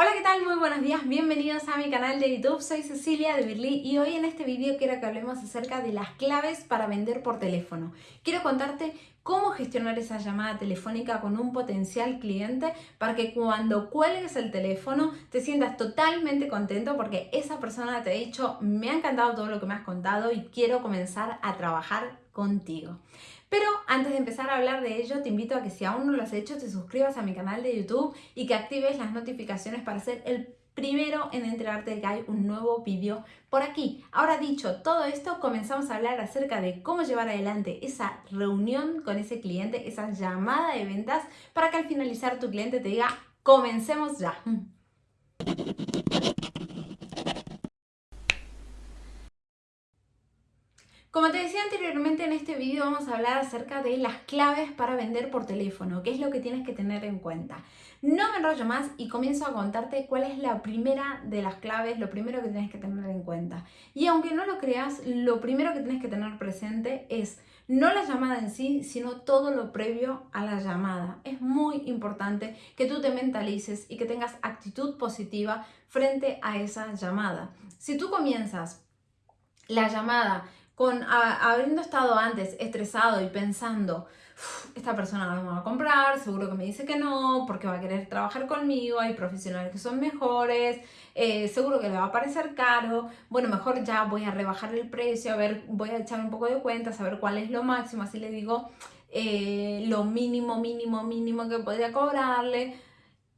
Hola, ¿qué tal? Muy buenos días, bienvenidos a mi canal de YouTube, soy Cecilia de Birly y hoy en este vídeo quiero que hablemos acerca de las claves para vender por teléfono. Quiero contarte cómo gestionar esa llamada telefónica con un potencial cliente para que cuando cuelgues el teléfono te sientas totalmente contento porque esa persona te ha dicho me ha encantado todo lo que me has contado y quiero comenzar a trabajar contigo. Pero antes de empezar a hablar de ello, te invito a que si aún no lo has hecho, te suscribas a mi canal de YouTube y que actives las notificaciones para ser el primero en enterarte de que hay un nuevo vídeo por aquí. Ahora dicho todo esto, comenzamos a hablar acerca de cómo llevar adelante esa reunión con ese cliente, esa llamada de ventas, para que al finalizar tu cliente te diga, comencemos ya. Como te decía anteriormente, en este vídeo vamos a hablar acerca de las claves para vender por teléfono, qué es lo que tienes que tener en cuenta. No me enrollo más y comienzo a contarte cuál es la primera de las claves, lo primero que tienes que tener en cuenta. Y aunque no lo creas, lo primero que tienes que tener presente es no la llamada en sí, sino todo lo previo a la llamada. Es muy importante que tú te mentalices y que tengas actitud positiva frente a esa llamada. Si tú comienzas la llamada con habiendo estado antes estresado y pensando, esta persona no me va a comprar, seguro que me dice que no, porque va a querer trabajar conmigo, hay profesionales que son mejores, eh, seguro que le va a parecer caro, bueno, mejor ya voy a rebajar el precio, a ver, voy a echar un poco de cuentas, a ver cuál es lo máximo, así le digo eh, lo mínimo, mínimo, mínimo que podría cobrarle.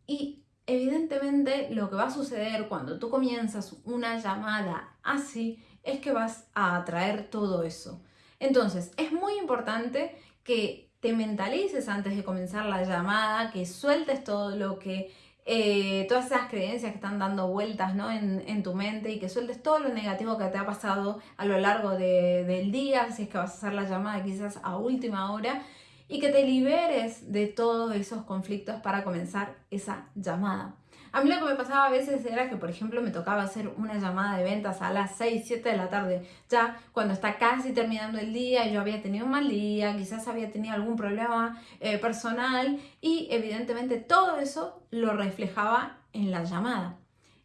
Y evidentemente lo que va a suceder cuando tú comienzas una llamada así es que vas a atraer todo eso. Entonces, es muy importante que te mentalices antes de comenzar la llamada, que sueltes todo lo que, eh, todas esas creencias que están dando vueltas ¿no? en, tu mente y que sueltes todo lo negativo que te ha pasado a lo largo del día, si es que vas a hacer la llamada quizás a última hora, y que te liberes de todos esos conflictos para comenzar esa llamada. A mí lo que me pasaba a veces era que, por ejemplo, me tocaba hacer una llamada de ventas a las 6, 7 de la tarde, ya cuando está casi terminando el día, yo había tenido un mal día, quizás había tenido algún problema eh, personal y evidentemente todo eso lo reflejaba en la llamada.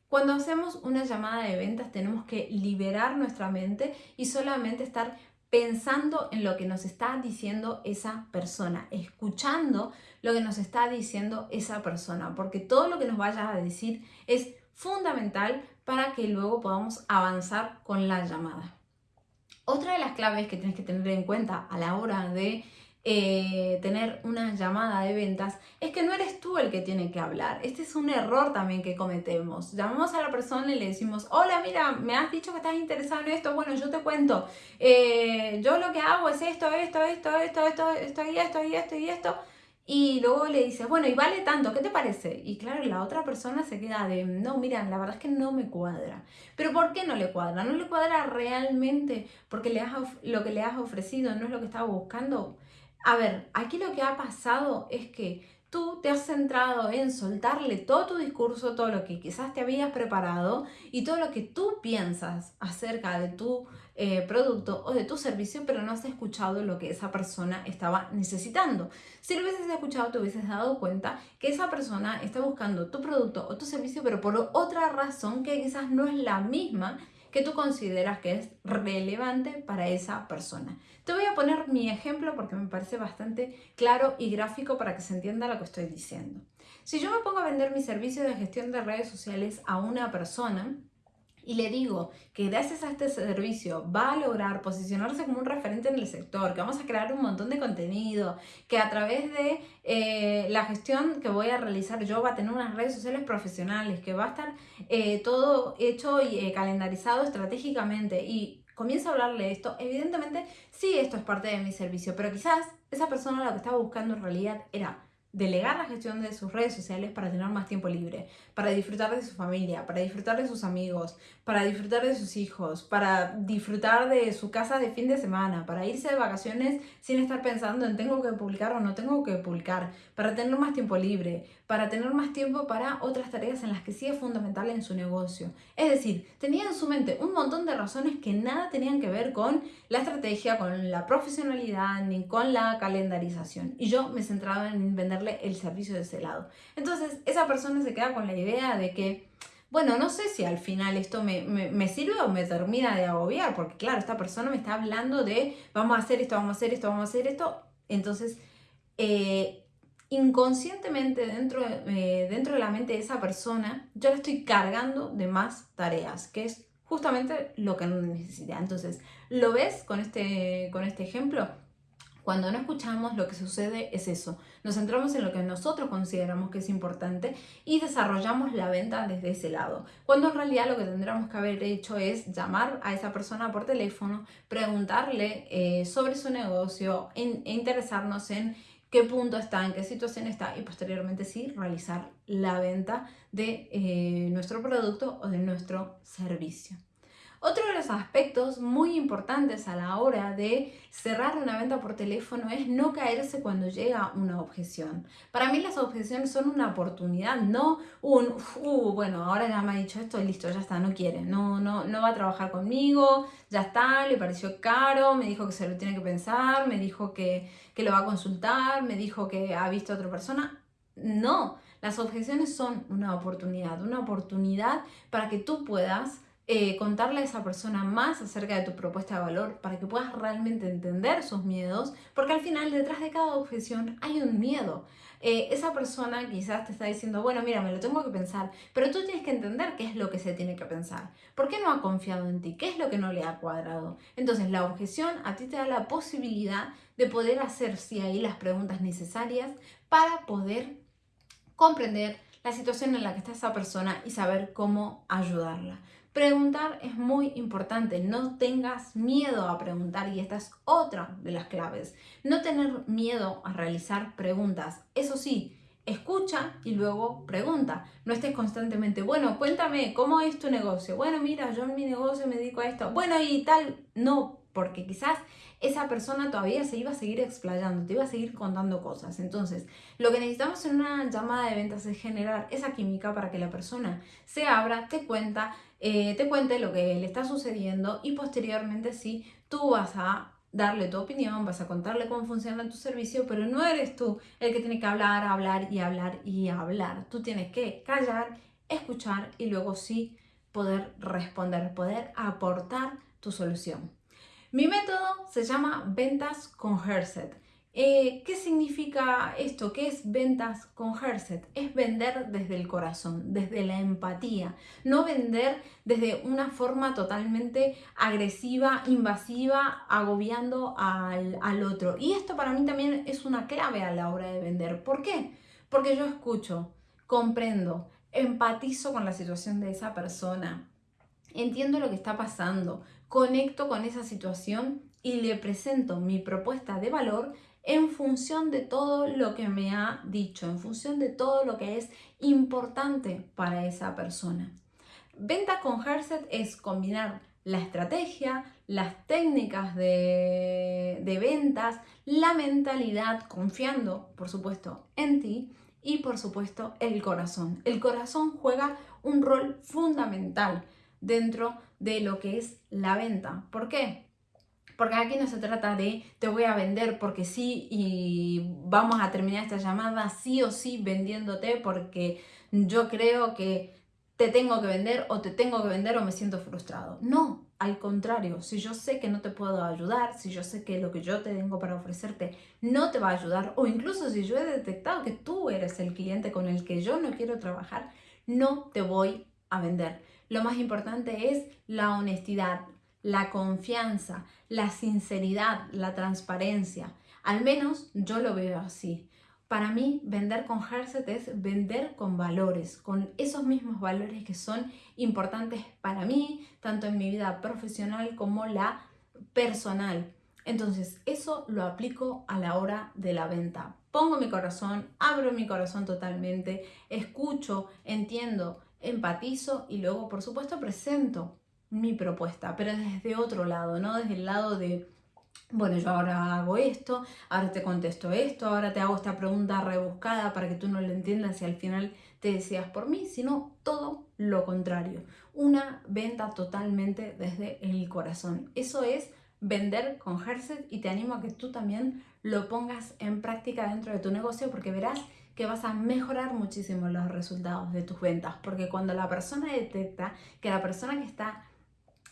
Cuando hacemos una llamada de ventas tenemos que liberar nuestra mente y solamente estar pensando en lo que nos está diciendo esa persona, escuchando lo que nos está diciendo esa persona, porque todo lo que nos vaya a decir es fundamental para que luego podamos avanzar con la llamada. Otra de las claves que tienes que tener en cuenta a la hora de eh, tener una llamada de ventas es que no eres tú el que tiene que hablar. Este es un error también que cometemos. Llamamos a la persona y le decimos, hola, mira, me has dicho que estás interesado en esto, bueno, yo te cuento, eh, yo lo que hago es esto, esto, esto, esto, esto, esto y esto y esto y esto. Y luego le dices, bueno, y vale tanto, ¿qué te parece? Y claro, la otra persona se queda de, no, mira, la verdad es que no me cuadra. Pero ¿por qué no le cuadra? No le cuadra realmente porque le has, lo que le has ofrecido no es lo que estaba buscando. A ver, aquí lo que ha pasado es que tú te has centrado en soltarle todo tu discurso, todo lo que quizás te habías preparado y todo lo que tú piensas acerca de tu eh, producto o de tu servicio, pero no has escuchado lo que esa persona estaba necesitando. Si lo hubieses escuchado, te hubieses dado cuenta que esa persona está buscando tu producto o tu servicio, pero por otra razón que quizás no es la misma que tú consideras que es relevante para esa persona. Te voy a poner mi ejemplo porque me parece bastante claro y gráfico para que se entienda lo que estoy diciendo. Si yo me pongo a vender mi servicio de gestión de redes sociales a una persona, y le digo que gracias a este servicio va a lograr posicionarse como un referente en el sector, que vamos a crear un montón de contenido, que a través de eh, la gestión que voy a realizar yo va a tener unas redes sociales profesionales, que va a estar eh, todo hecho y eh, calendarizado estratégicamente. Y comienzo a hablarle esto, evidentemente sí esto es parte de mi servicio, pero quizás esa persona lo que estaba buscando en realidad era delegar la gestión de sus redes sociales para tener más tiempo libre, para disfrutar de su familia, para disfrutar de sus amigos, para disfrutar de sus hijos, para disfrutar de su casa de fin de semana, para irse de vacaciones sin estar pensando en tengo que publicar o no tengo que publicar, para tener más tiempo libre, para tener más tiempo para otras tareas en las que sí es fundamental en su negocio. Es decir, tenía en su mente un montón de razones que nada tenían que ver con la estrategia, con la profesionalidad ni con la calendarización. Y yo me centraba en vender el servicio de ese lado. Entonces, esa persona se queda con la idea de que, bueno, no sé si al final esto me, sirve o me termina de agobiar, porque claro, esta persona me está hablando de, vamos a hacer esto, vamos a hacer esto, vamos a hacer esto. Entonces, eh, inconscientemente dentro, eh, dentro de la mente de esa persona, yo le estoy cargando de más tareas, que es justamente lo que no necesita. Entonces, ¿lo ves con este, con este ejemplo? Cuando no escuchamos, lo que sucede es eso. Nos centramos en lo que nosotros consideramos que es importante y desarrollamos la venta desde ese lado. Cuando en realidad lo que tendríamos que haber hecho es llamar a esa persona por teléfono, preguntarle eh, sobre su negocio e interesarnos en qué punto está, en qué situación está y posteriormente sí realizar la venta de eh, nuestro producto o de nuestro servicio. Otro de los aspectos muy importantes a la hora de cerrar una venta por teléfono es no caerse cuando llega una objeción. Para mí las objeciones son una oportunidad, no un, uh, bueno, ahora ya me ha dicho esto, listo, ya está, no quiere, no, no, no va a trabajar conmigo, ya está, le pareció caro, me dijo que se lo tiene que pensar, me dijo que, que lo va a consultar, me dijo que ha visto a otra persona. No, las objeciones son una oportunidad, una oportunidad para que tú puedas eh, contarle a esa persona más acerca de tu propuesta de valor para que puedas realmente entender sus miedos, porque al final detrás de cada objeción hay un miedo. Eh, esa persona quizás te está diciendo, bueno, mira, me lo tengo que pensar, pero tú tienes que entender qué es lo que se tiene que pensar. ¿Por qué no ha confiado en ti? ¿Qué es lo que no le ha cuadrado? Entonces, la objeción a ti te da la posibilidad de poder hacer, sí, ahí las preguntas necesarias para poder comprender la situación en la que está esa persona y saber cómo ayudarla. Preguntar es muy importante, no tengas miedo a preguntar y esta es otra de las claves. No tener miedo a realizar preguntas. Eso sí, escucha y luego pregunta. No estés constantemente, bueno, cuéntame, ¿cómo es tu negocio? Bueno, mira, yo en mi negocio me dedico a esto. Bueno, y tal, no, porque quizás esa persona todavía se iba a seguir explayando, te iba a seguir contando cosas. Entonces, lo que necesitamos en una llamada de ventas es generar esa química para que la persona se abra, te cuenta, eh, te cuente lo que le está sucediendo y posteriormente sí, tú vas a darle tu opinión, vas a contarle cómo funciona tu servicio, pero no eres tú el que tiene que hablar, hablar y hablar y hablar. Tú tienes que callar, escuchar y luego sí poder responder, poder aportar tu solución. Mi método se llama ventas con Herset. Eh, ¿Qué significa esto? ¿Qué es ventas con Herset? Es vender desde el corazón, desde la empatía, no vender desde una forma totalmente agresiva, invasiva, agobiando al, al otro. Y esto para mí también es una clave a la hora de vender. ¿Por qué? Porque yo escucho, comprendo, empatizo con la situación de esa persona, entiendo lo que está pasando, conecto con esa situación y le presento mi propuesta de valor en función de todo lo que me ha dicho, en función de todo lo que es importante para esa persona. Venta con Herset es combinar la estrategia, las técnicas de, de, ventas, la mentalidad, confiando, por supuesto, en ti y, por supuesto, el corazón. El corazón juega un rol fundamental dentro de lo que es la venta. ¿Por qué? Porque aquí no se trata de te voy a vender porque sí y vamos a terminar esta llamada sí o sí vendiéndote porque yo creo que te tengo que vender o te tengo que vender o me siento frustrado. No, al contrario, si yo sé que no te puedo ayudar, si yo sé que lo que yo te tengo para ofrecerte no te va a ayudar o incluso si yo he detectado que tú eres el cliente con el que yo no quiero trabajar, no te voy a vender. Lo más importante es la honestidad, la confianza, la sinceridad, la transparencia. Al menos yo lo veo así. Para mí, vender con Herset es vender con valores, con esos mismos valores que son importantes para mí, tanto en mi vida profesional como la personal. Entonces, eso lo aplico a la hora de la venta. Pongo mi corazón, abro mi corazón totalmente, escucho, entiendo, empatizo y luego, por supuesto, presento mi propuesta, pero desde otro lado, ¿no? Desde el lado de, bueno, yo ahora hago esto, ahora te contesto esto, ahora te hago esta pregunta rebuscada para que tú no lo entiendas y al final te deseas por mí, sino todo lo contrario. Una venta totalmente desde el corazón. Eso es vender con Herset y te animo a que tú también lo pongas en práctica dentro de tu negocio porque verás que vas a mejorar muchísimo los resultados de tus ventas, porque cuando la persona detecta que la persona que está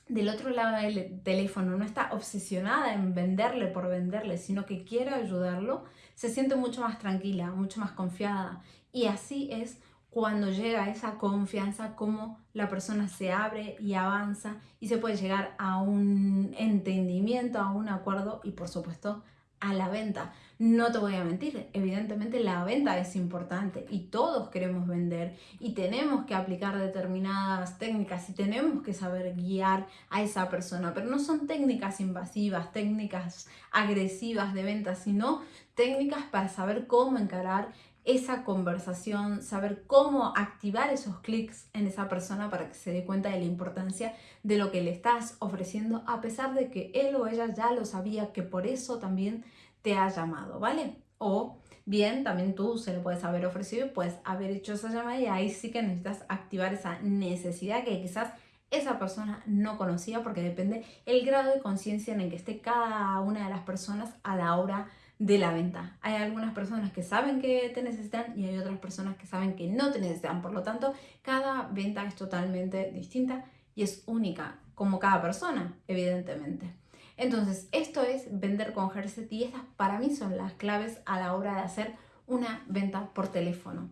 del otro lado del teléfono no está obsesionada en venderle por venderle, sino que quiere ayudarlo, se siente mucho más tranquila, mucho más confiada. Y así es cuando llega esa confianza, como la persona se abre y avanza y se puede llegar a un entendimiento, a un acuerdo y por supuesto a la venta. No te voy a mentir, evidentemente la venta es importante y todos queremos vender y tenemos que aplicar determinadas técnicas y tenemos que saber guiar a esa persona, pero no son técnicas invasivas, técnicas agresivas de venta, sino técnicas para saber cómo encarar esa conversación, saber cómo activar esos clics en esa persona para que se dé cuenta de la importancia de lo que le estás ofreciendo, a pesar de que él o ella ya lo sabía, que por eso también te ha llamado, ¿vale? O bien, también tú se lo puedes haber ofrecido y puedes haber hecho esa llamada y ahí sí que necesitas activar esa necesidad que quizás esa persona no conocía porque depende el grado de conciencia en el que esté cada una de las personas a la hora de la venta. Hay algunas personas que saben que te necesitan y hay otras personas que saben que no te necesitan. Por lo tanto, cada venta es totalmente distinta y es única, como cada persona, evidentemente. Entonces, esto es vender con Herset y estas para mí son las claves a la hora de hacer una venta por teléfono.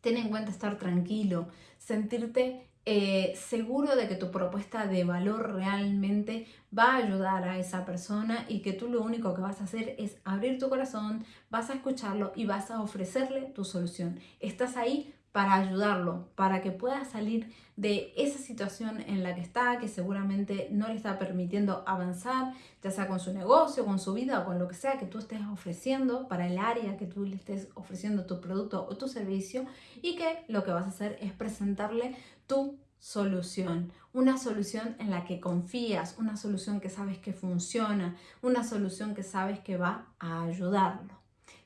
Ten en cuenta estar tranquilo, sentirte eh, seguro de que tu propuesta de valor realmente va a ayudar a esa persona y que tú lo único que vas a hacer es abrir tu corazón, vas a escucharlo y vas a ofrecerle tu solución. Estás ahí para ayudarlo, para que pueda salir de esa situación en la que está, que seguramente no le está permitiendo avanzar, ya sea con su negocio, con su vida o con lo que sea que tú estés ofreciendo para el área que tú le estés ofreciendo tu producto o tu servicio y que lo que vas a hacer es presentarle tu solución, una solución en la que confías, una solución que sabes que funciona, una solución que sabes que va a ayudarlo.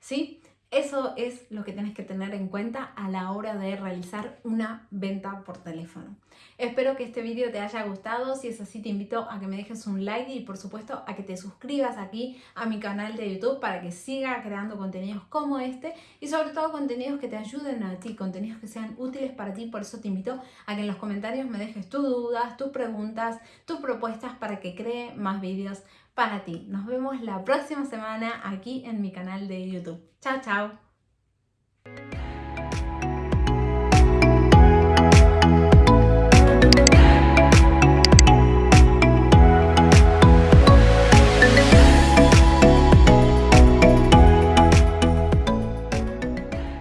¿Sí? Eso es lo que tienes que tener en cuenta a la hora de realizar una venta por teléfono. Espero que este vídeo te haya gustado. Si es así, te invito a que me dejes un like y por supuesto a que te suscribas aquí a mi canal de YouTube para que siga creando contenidos como este y sobre todo contenidos que te ayuden a ti, contenidos que sean útiles para ti. Por eso te invito a que en los comentarios me dejes tus dudas, tus preguntas, tus propuestas para que cree más vídeos para ti. Nos vemos la próxima semana aquí en mi canal de YouTube. Chao, chao.